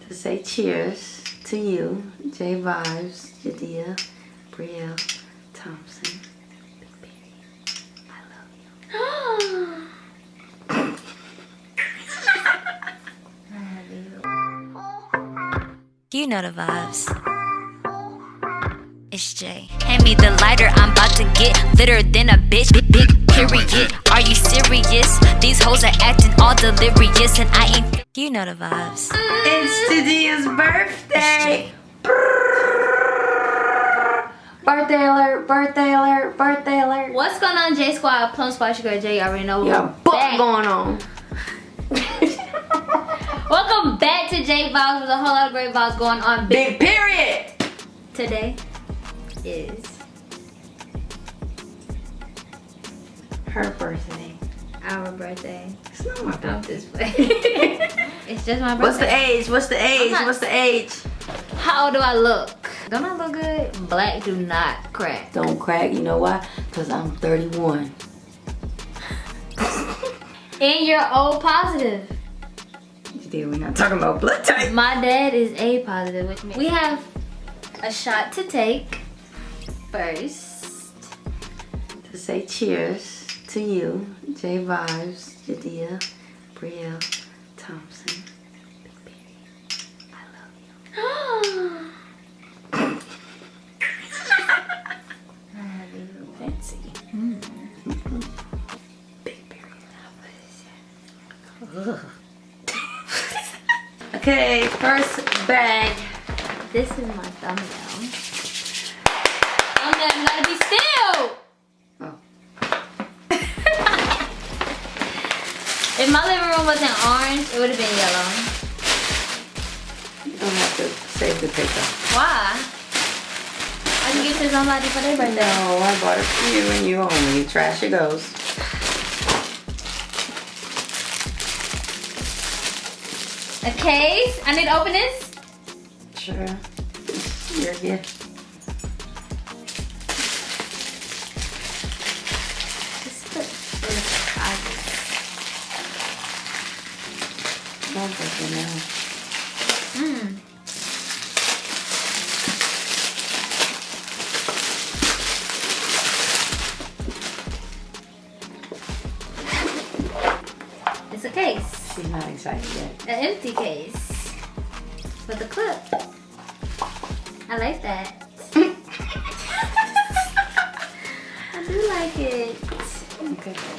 To say cheers to you, J Vibes, Jadea, Brielle, Thompson. I love you. You know the vibes. It's Jay. Hand me the lighter, I'm about to get litter than a bitch. Big, big period. Are you serious? These hoes are acting all delirious, and I ain't. You know the vibes. It's Jadea's birthday. Birthday alert, birthday alert, birthday alert. What's going on, J Squad? Plum Squad, your girl J. You already know. Yeah, We're butt back. going on. Welcome back to J Vlogs. with a whole lot of great vibes going on. Big Big period. today is Her birthday. our birthday. It's not my birthday. just playing. it's just my birthday. What's the age? What's the age? not- What's the age? How old do I look? Don't I look good? Black do not crack. Don't crack. You know why? Because I'm 31. And you're O positive. Jadea, we're not talking about blood type. My dad is A positive, which means we have a shot to take first. To say cheers to you, J Vibes, Jadea, Brielle, Thompson. I love you. Fancy. Mm. Big okay, first bag. This is my thumbnail. Gotta be still. Oh. If my living room wasn't orange, it would have been yellow. You don't have to save the paper. Why? I can give to somebody for their birthday. No, I bought it for you and you only. Trash it goes. A case. I need to open this. Sure. Your gift. Don't break it now. Mm. It's a case. She's not excited yet. An empty case. With a clip. I like that. I do like it. Okay.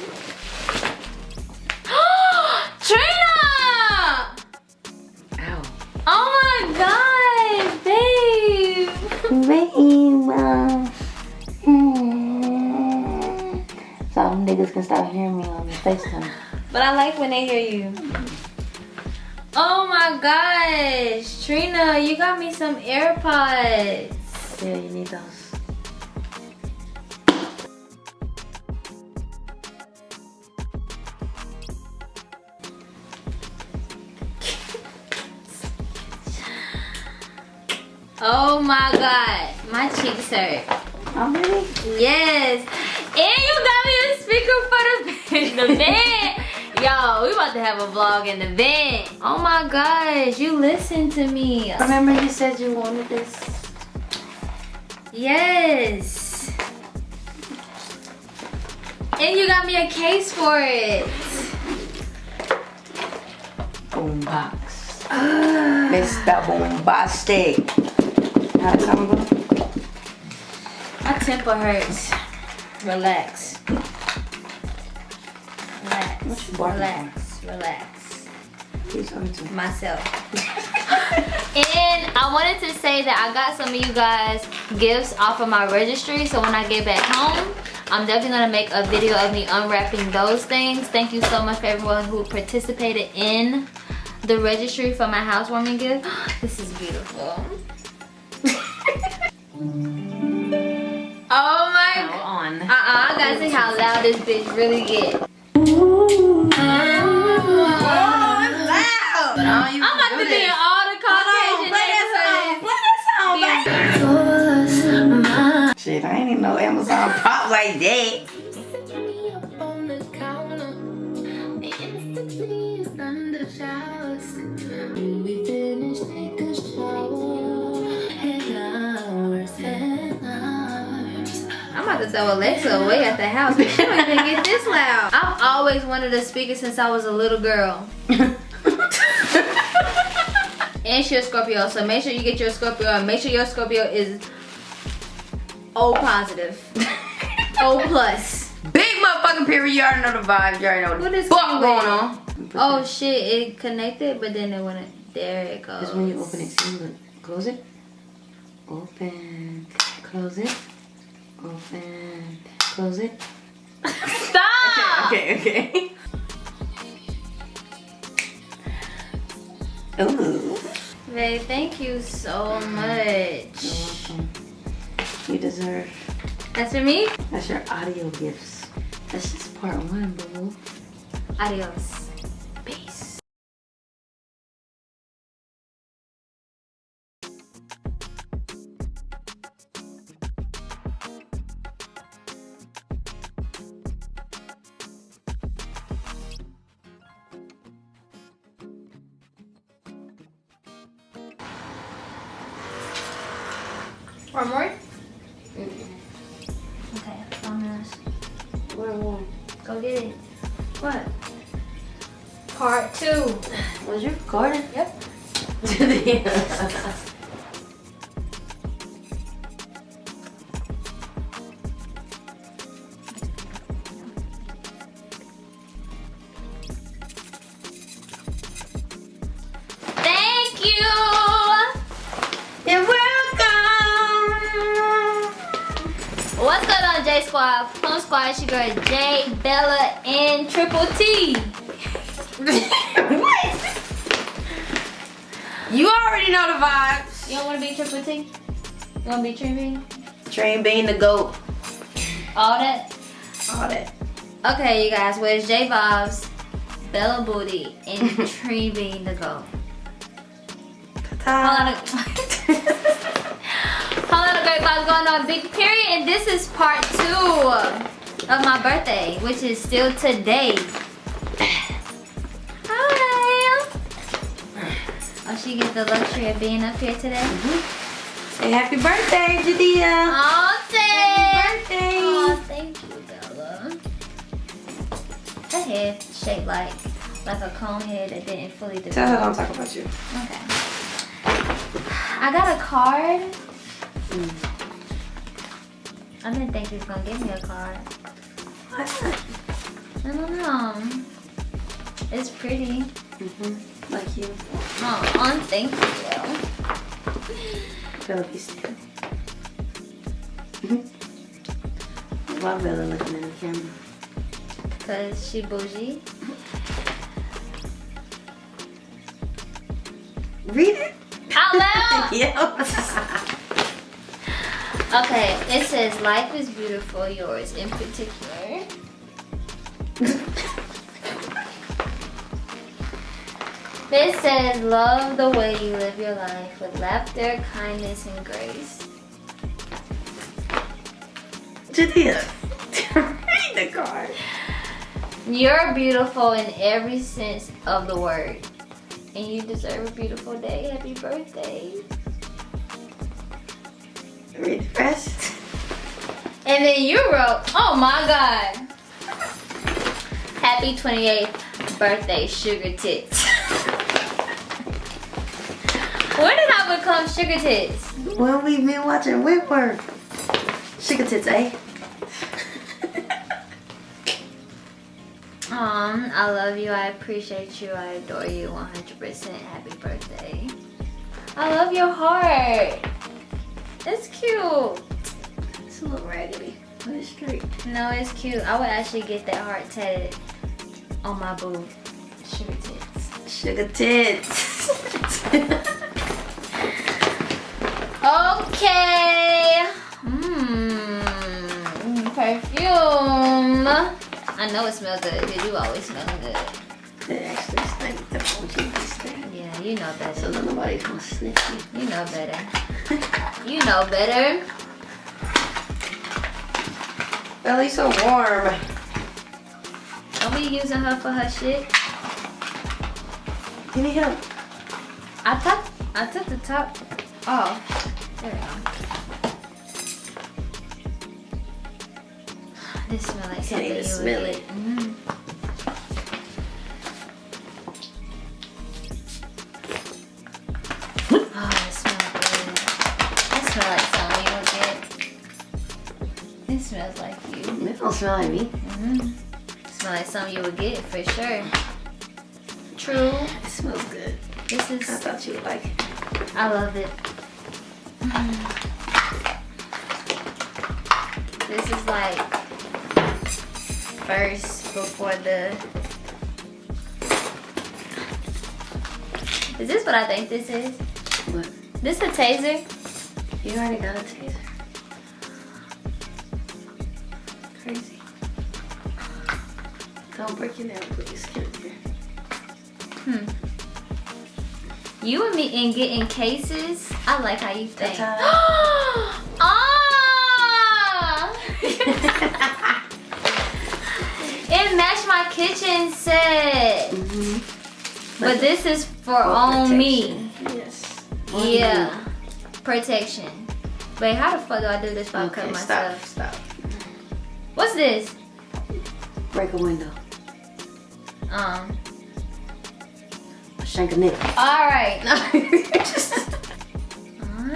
Niggas can stop hearing me on the FaceTime. But I like when they hear you. Oh my gosh, Trina, you got me some AirPods. Yeah, you need those. Oh my god, my cheeks hurt. Oh, really? Yes, and you got speaker for the the van. Yo, we about to have a vlog in the van. Oh my gosh, you listen to me. Remember you said you wanted this? Yes. And you got me a case for it. Boombox. Mr. Boombastic. How it sound good? My temper hurts. Relax. Relax. What you barking Relax. Relax. Who's talking to? Myself. and I wanted to say that I got some of you guys gifts off of my registry. So when I get back home, I'm definitely gonna make a video of me unwrapping those things. Thank you so much for everyone who participated in the registry for my housewarming gift. This is beautiful. oh my How on? uh-uh, I gotta see how loud this bitch really But I don't even I'm about to be in all the Caucasian. Play Shit, I ain't even know Amazon pop like that. to throw Alexa away at the house. She don't even get this loud. I've always wanted a speaker since I was a little girl. and she's a Scorpio, so make sure you get your Scorpio and make sure your Scorpio is O positive. O plus. Big motherfucking period. You already know the vibes. You already know What the is fuck going on. Oh shit, it connected, but then it went. There it goes. Just when you open it, see, look. Close it. Open. Close it. Open. Close it. Stop! Okay, okay. Ooh. Babe, thank you so much. You're. You deserve. That's for me? That's your audio gifts. That's just part one, boo. Adios. One? Go get it. What? Part two. Was you recording? Yep. your girl J, Bella, and Triple T. what? You already know the vibes. You don't want to be Triple T? You want to be Trippy? Train being the goat. All that? All that. Okay, you guys, where's J Vibes, Bella Booty, and Tree Bean the GOAT? Hold on. a- Hold on, great vibes going on. Big period, and this is part two of my birthday, which is still today. Hi. Oh, she gets the luxury of being up here today. Mm-hmm. Say happy birthday, Jadea. Oh, thank birthday. Oh, thank you, Bella. Her head shaped like like a cone head that didn't fully develop. Tell her don't talk about you. Okay. I got a card. Mm. I didn't think he was gonna give me a card. I don't know. It's pretty. Mm-hmm. Like you. Oh, thank you. Bella be still. Why Bella looking in the camera? Cause she bougie. Read it. Out loud. yeah. Okay, it says life is beautiful, yours in particular. This says love the way you live your life with laughter, kindness, and grace. Jadea. Read the card. You're beautiful in every sense of the word. And you deserve a beautiful day. Happy birthday. Read rest. And then you wrote, oh my God. Happy 28th birthday, sugar tits. when did I become sugar tits? When we've been watching Wentworth. Sugar tits, eh? Um, I love you, I appreciate you, I adore you 100%. Happy birthday. I love your heart. It's cute. It's a little raggedy, but it's straight. No, it's cute. I would actually get that heart tatted on my boob. Sugar tits. Sugar tits. Okay. Mmm. Perfume. I know it smells good because you always smell good. It actually stinks the whole thing. Yeah, you know better. So nobody's gonna sniff you. You know better. You know better. Belly's so warm. Don't be using her for her shit. Give me help. I thought I took the top off. There we go. This smells like Can't something even you smell would it. get. Mhm. It smells like you. It don't smell like me. Mm-hmm. Smell like something you would get for sure. True. It smells good. This is. I thought you would like it. I love it. This is like first before the. Is this what I think this is? What? This a taser? You already got a taser. Don't break your nail, please. Get it here. Hmm. You and me in getting cases. I like how you think. Ah! it matched my kitchen set. Mm-hmm. But this is for on me. Yes. Yeah. Protection. Wait, how the fuck do I do this if I cut myself? stop. Stop. What's this? Break a window. Um. Shank a nigga. Alright. Just.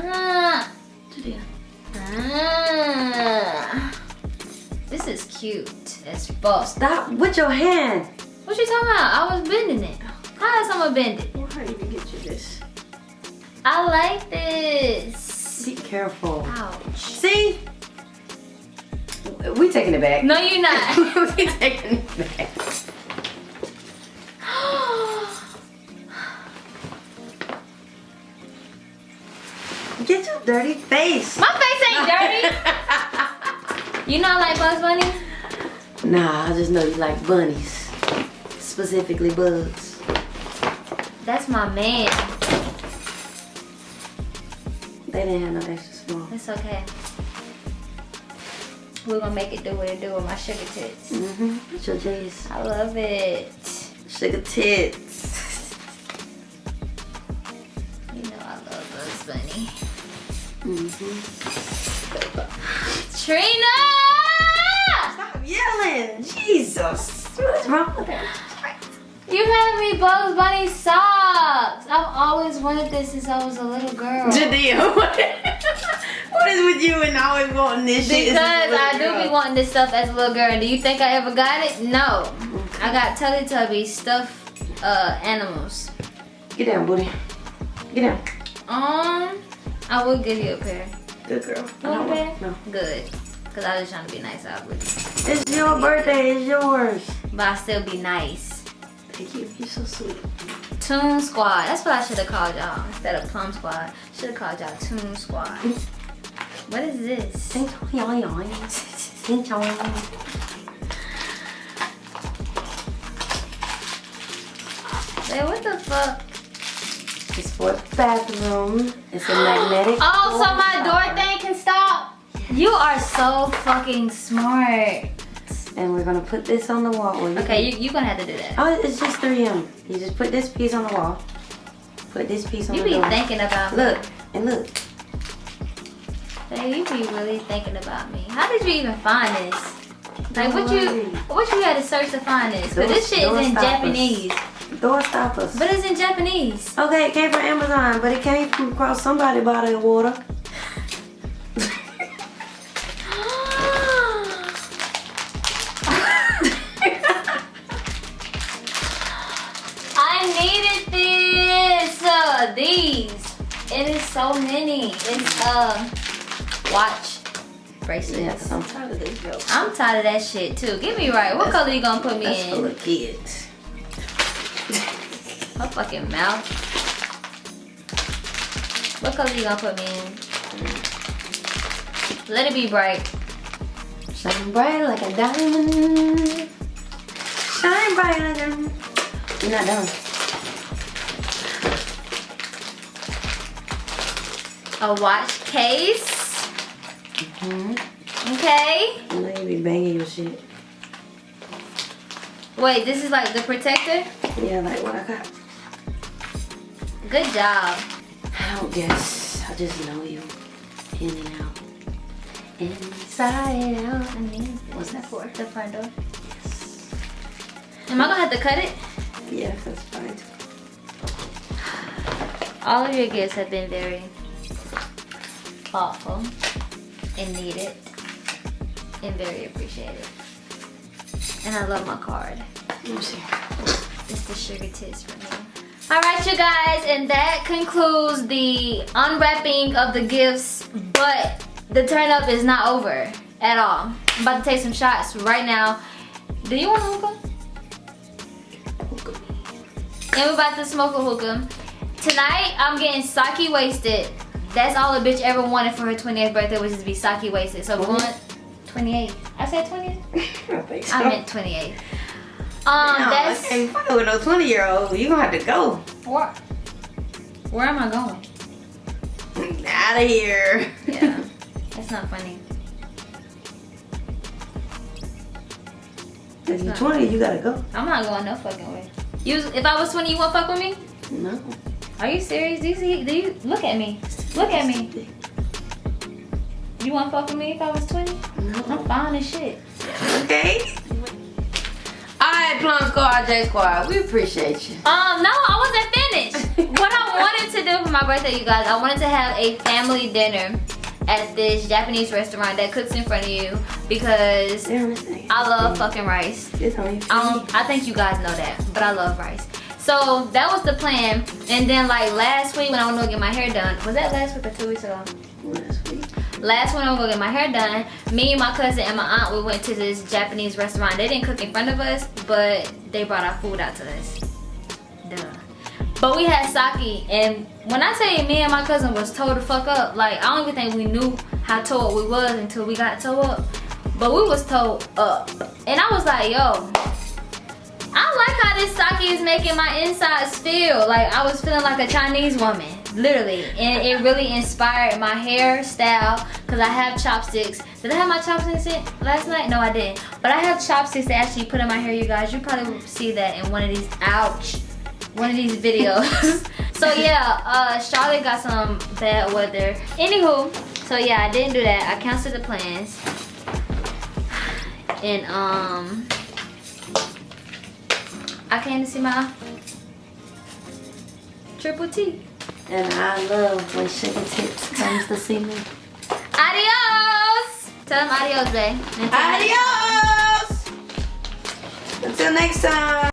Ah. Ah. This is cute as fuck. Stop with your hand. What you talking about? I was bending it. How is someone bend it? Well, how you get you this? I like this. Be careful. Ouch. See? We taking it back. No, you're not. we taking it back. Get your dirty face. My face ain't dirty. You know I like Bugs Bunny? Nah, I just know you like bunnies. Specifically bugs. That's my man. They didn't have no extra small. It's okay. We're gonna make it do what it do with my sugar tits. Mm-hmm. Your J's? I love it. Sugar tits. Mm-hmm. Trina! Stop yelling. Jesus. What's wrong with her? You have me Bugs Bunny socks. I've always wanted this since I was a little girl. Jadea, what, what is with you and always wanting this shit? Because as a little I do girl? be wanting this stuff as a little girl. Do you think I ever got it? No. I got Teletubby stuffed uh, animals. Get down, booty. Get down. Um, I will give you a pair. Good girl. You want a pair? No. Good. Because I was trying to be nice, I obviously. It's your birthday. It's yours. But I still be nice. Thank you. You're so sweet. Toon Squad. That's what I should have called y'all instead of Plum Squad. Should have called y'all Toon Squad. What is this? Wait, what the fuck? It's for the bathroom. It's a magnetic. Oh, so my door thing can stop? You are so fucking smart. And we're gonna put this on the wall. Well, you Okay, can- you, you're gonna have to do that. Oh, it's just 3M. You just put this piece on the wall. Put this piece on You the wall. You be door. thinking about me. Look and look. Hey, you be really thinking about me. How did you even find this? Like, what you what you had to search to find this? Cause this shit is in. Japanese. Door stoppers. But it's in Japanese. Okay, it came from Amazon, but it came from across somebody's body of water. I needed this. Uh, these. It is so many. It's uh watch bracelets. Yes, I'm tired of this joke. I'm tired of that shit too. Get me right. What That's- color you gonna put me That's for in? the kids. Her fucking mouth. What color you gonna put me in? Let it be bright. Shine bright like a diamond. Shine bright like a. Diamond. You're not done. A watch case. hmm Okay. I know you be banging your shit. Wait, this is like the protector? Yeah, like what I got. Good job. I don't guess. I just know you in and out. Inside out. I mean, What's that for? the front door. Am I gonna have to cut it? Yes, that's fine. All of your gifts have been very thoughtful and needed and very appreciated. And I love my card. Let me see. It's the sugar tits for me. All right, you guys, and that concludes the unwrapping of the gifts, but the turn up is not over at all. I'm about to take some shots right now. Do you want a hookah? And we're about to smoke a hookah. Tonight, I'm getting sake wasted. That's all a bitch ever wanted for her 28th birthday was to be sake wasted. So we're going 28. I said 20. I think so. I meant 28. Um, no, that's okay, fucking with no 20 year old. You gonna have to go. What? where am I going? Out of here. Yeah, that's not funny. if you're 20, you gotta go. I'm not going no fucking way. You, if I was 20, you won't fuck with me? No. Are you serious? Do you see? Do you look at me? Look at me. You want to fuck with me if I was 20? No. I'm fine as shit. Okay. Alright, Plum Squad, J Squad. We appreciate you. Um, no, I wasn't finished. what I wanted to do for my birthday, you guys, I wanted to have a family dinner at this Japanese restaurant that cooks in front of you because I love fucking rice. Your I think you guys know that, but I love rice. So that was the plan. And then like last week when I went to get my hair done, was that last week or two weeks ago? Last week. Last when I went to get my hair done, me and my cousin and my aunt, we went to this Japanese restaurant. They didn't cook in front of us, but they brought our food out to us. Duh. But we had sake, and when I say me and my cousin was towed the fuck up, like I don't even think we knew how towed we was until we got towed up. But we was towed up. And I was like, yo, I like how this sake is making my insides feel. Like I was feeling like a Chinese woman, literally. And it really inspired my hairstyle because I have chopsticks. Did I have my chopsticks in last night? No, I didn't. But I have chopsticks to actually put in my hair, you guys. You probably will see that in one of these, ouch, one of these videos. so yeah, uh, Charlotte got some bad weather. Anywho, so yeah, I didn't do that. I canceled the plans. And um, I came to see my triple T. And I love when Sugar Tits comes to see me. Adios! Tell them adios, babe. Until Adios! Until next time.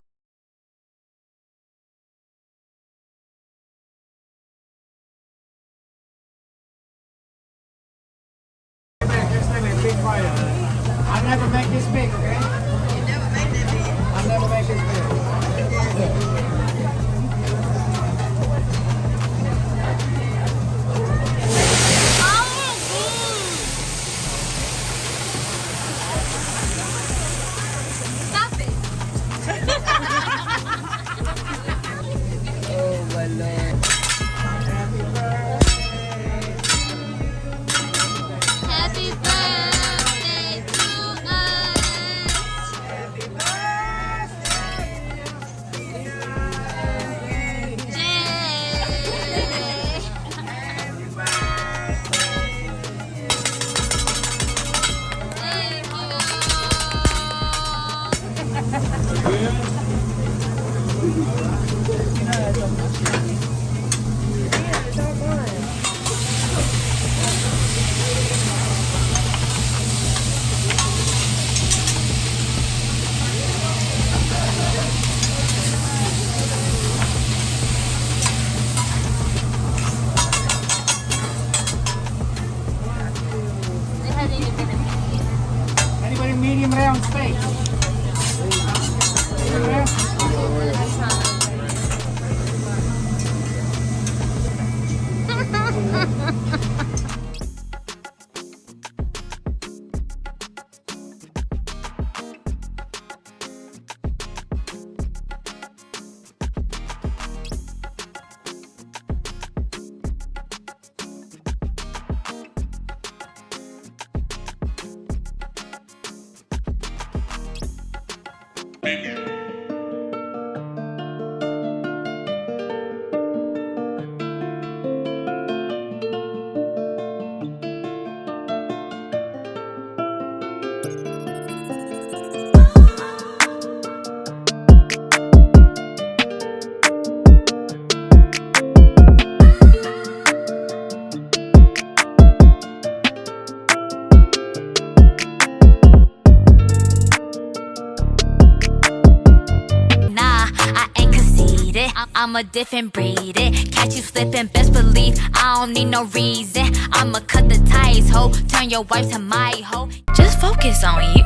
A different breed. It catch you slipping, best believe I don't need no reason. I'ma cut the ties, ho. Turn your wife to my hoe. Just focus on you,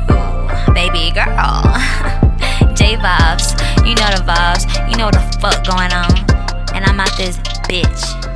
baby girl. J vibes, you know the vibes, you know the fuck going on. And I'm out this bitch.